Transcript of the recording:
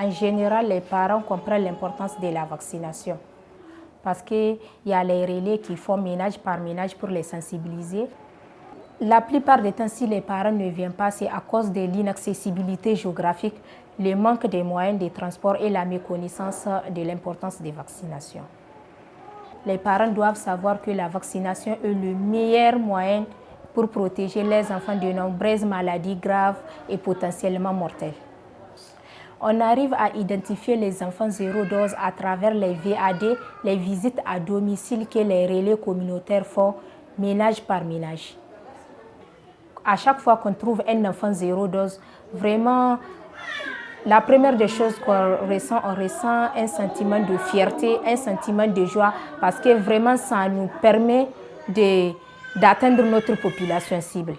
En général, les parents comprennent l'importance de la vaccination parce qu'il y a les relais qui font ménage par ménage pour les sensibiliser. La plupart des temps, si les parents ne viennent pas, c'est à cause de l'inaccessibilité géographique, le manque de moyens de transport et la méconnaissance de l'importance des vaccinations. Les parents doivent savoir que la vaccination est le meilleur moyen pour protéger les enfants de nombreuses maladies graves et potentiellement mortelles. On arrive à identifier les enfants zéro dose à travers les VAD, les visites à domicile que les relais communautaires font ménage par ménage. À chaque fois qu'on trouve un enfant zéro dose, vraiment, la première des choses qu'on ressent, on ressent un sentiment de fierté, un sentiment de joie, parce que vraiment, ça nous permet d'atteindre notre population cible.